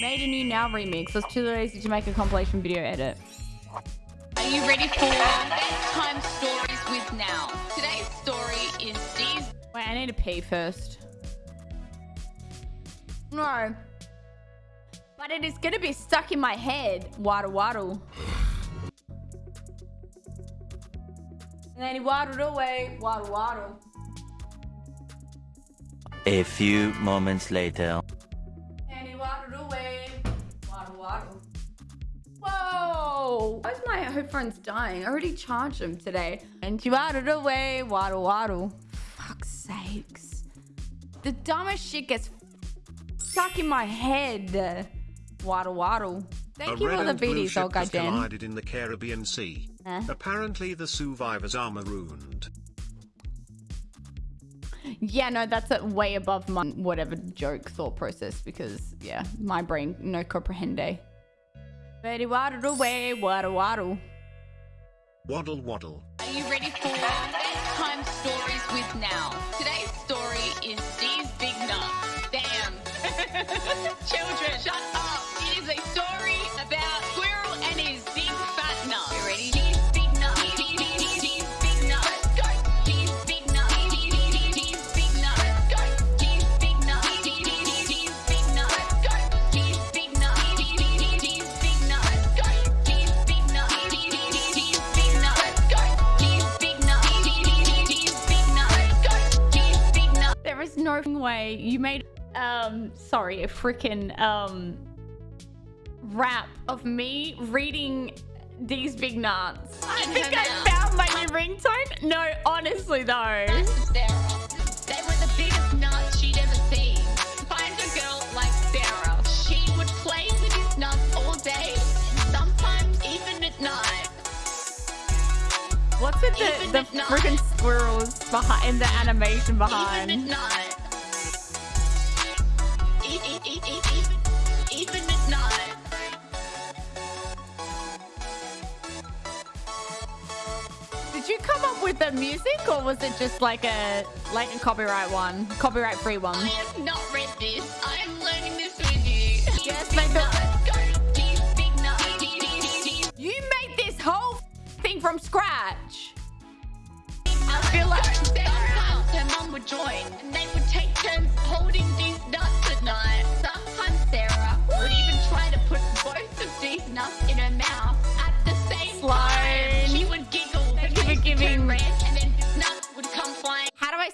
Made a new now remix. I was too lazy to make a compilation video edit. Are you ready for bedtime stories with now? Today's story is Dee's. Wait, I need to pee first. No. But it is going to be stuck in my head. Waddle waddle. And then he waddled away. Waddle waddle. A few moments later. Waddle waddle. Whoa! Why is my headphones dying? I already charged them today. And he waddled away. Waddle waddle. Fuck's sakes. The dumbest shit gets stuck in my head. Waddle waddle. Thank a you for the and blue biddies, ship Olga has collided in the Caribbean Sea. Eh? Apparently the survivors are marooned. Yeah, no, that's a way above my whatever joke thought process because, yeah, my brain no comprehende. Betty waddled away, waddle waddle. Waddle waddle. Are you ready for bedtime stories with now? Today's story is Dee's Big Nut. Damn. Children, shut up. It is a story about Is way you made, um, sorry, a freaking, um, rap of me reading these big nuts. I think I found my new ringtone. No, honestly though. They were the biggest nuts she'd ever seen. Find a girl like Sarah. She would play with his nuts all day, sometimes even at night. What's with the, at the freaking squirrels behind, in the animation behind? Did you come up with the music or was it just like a like a copyright one? Copyright free one? I have not read this. I am learning this with you. Yes, deep. You made this whole thing from scratch. I feel like sometimes her mum would join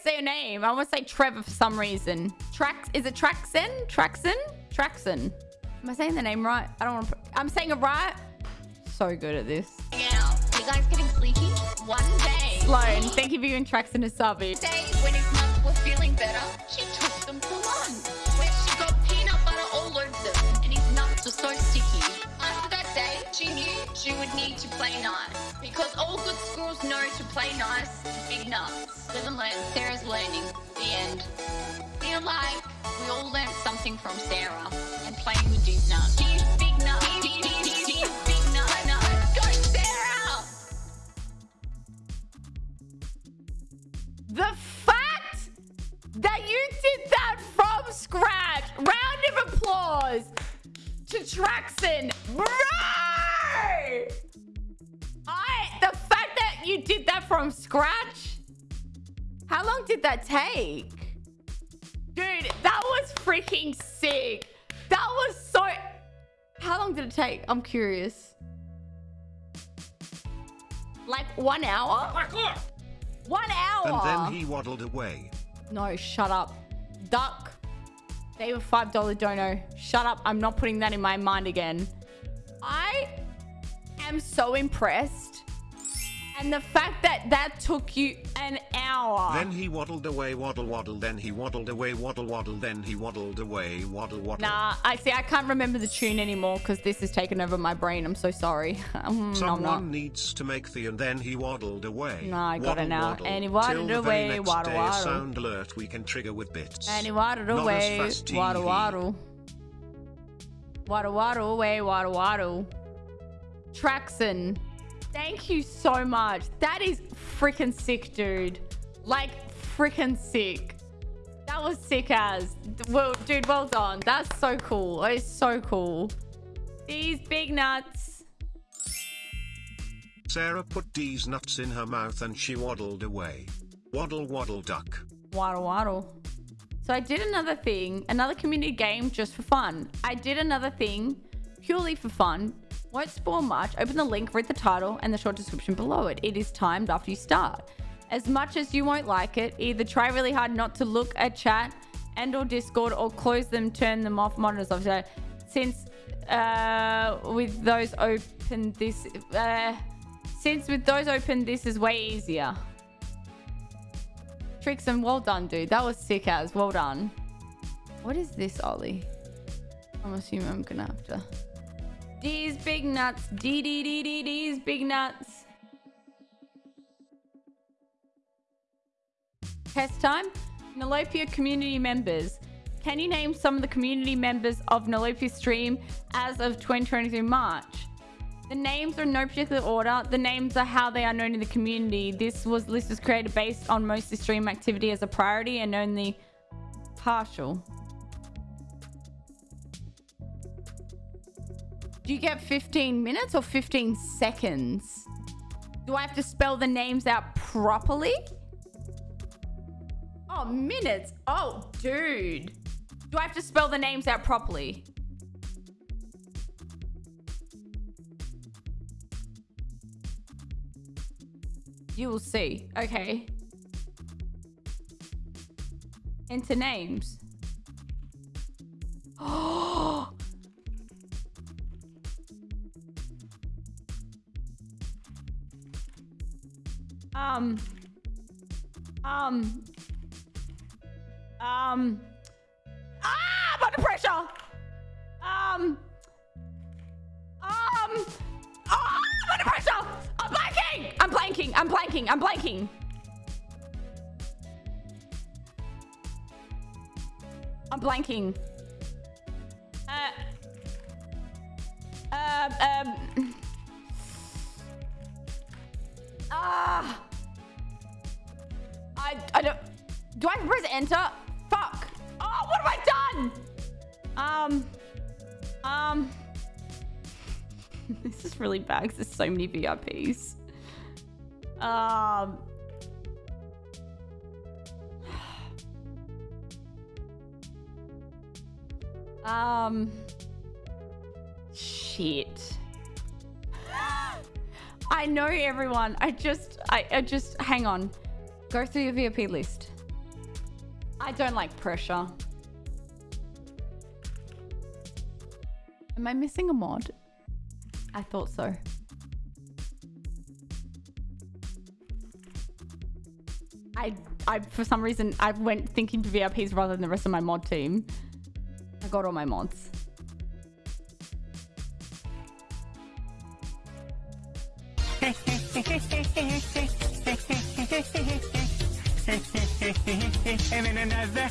say your name? I want to say Trevor for some reason. Trax is it Traxen? Traxen? Traxen. Am I saying the name right? I don't want to. I'm saying it right. So good at this. out. You guys getting sleepy? One day. Sloan, thank you for giving Traxen a subby. day when his nuts were feeling better, she took them for lunch. Where she got peanut butter all over them, and his nuts were so sticky. After that day, she knew she would need to play nice. Because all good squirrels know to play nice with big nuts. Learn. Sarah's learning. The end. Feel like we all learned something from Sarah and playing with these nuts. The fact that you did that from scratch. Round of applause to Traxon. Bro! I the fact that you did that from scratch. How long did that take? Dude, that was freaking sick. That was so How long did it take? I'm curious. Like one hour? One hour. And then he waddled away. No, shut up. Duck. They were $5 dono. Shut up. I'm not putting that in my mind again. I am so impressed. And the fact that that took you an hour. Then he waddled away, waddle waddle, then he waddled away, waddle waddle, then he waddled away, waddle waddle. Nah, I see. I can't remember the tune anymore because this has taken over my brain. I'm so sorry. Mm, no, Someone I'm not. needs to make the and then he waddled away. No, I got it Waddle, now. waddle. And he waddled Till the very away, next waddle, day, waddle. sound alert we can trigger with bits. And he waddled Not away. Waddle waddle. Waddle waddle away. Waddle waddle. Traxon. Thank you so much. That is freaking sick, dude. Like freaking sick. That was sick as. Well, dude, well done. That's so cool. It's so cool. These big nuts. Sarah put D's nuts in her mouth and she waddled away. Waddle waddle duck. Waddle waddle. So I did another thing, another community game just for fun. I did another thing purely for fun. Won't spoil much. Open the link, read the title and the short description below it. It is timed after you start. As much as you won't like it, either try really hard not to look at chat and or Discord or close them, turn them off, monitors off. Since uh, with those open, this uh, since with those open, this is way easier. Tricks and well done, dude. That was sick as. Well done. What is this, Ollie? I'm assuming I'm gonna have to. These big nuts. D D D D D's big nuts. Test time. Nolopia community members. Can you name some of the community members of Nolopia stream as of 2023 March? The names are in no particular order. The names are how they are known in the community. This was list was created based on mostly stream activity as a priority and only partial. Do you get 15 minutes or 15 seconds? Do I have to spell the names out properly? Oh, minutes. Oh, dude. Do I have to spell the names out properly? You will see. Okay. Enter names. Oh! Um. Um. Um. Ah! I'm under pressure! Um. Um. Oh, I'm under pressure! I'm blanking! I'm blanking! I'm blanking! I'm blanking! I'm blanking. Uh. Um. Um. Ah. I. Don't. Do I press enter? Fuck. Oh, what have I done? Um. Um. this is really bad because there's so many VIPs. Um. Um. Shit. I know everyone. I just, I, I just, hang on. Go through your VIP list. I don't like pressure. Am I missing a mod? I thought so. I, I, for some reason, I went thinking to VIPs rather than the rest of my mod team. I got all my mods. and then another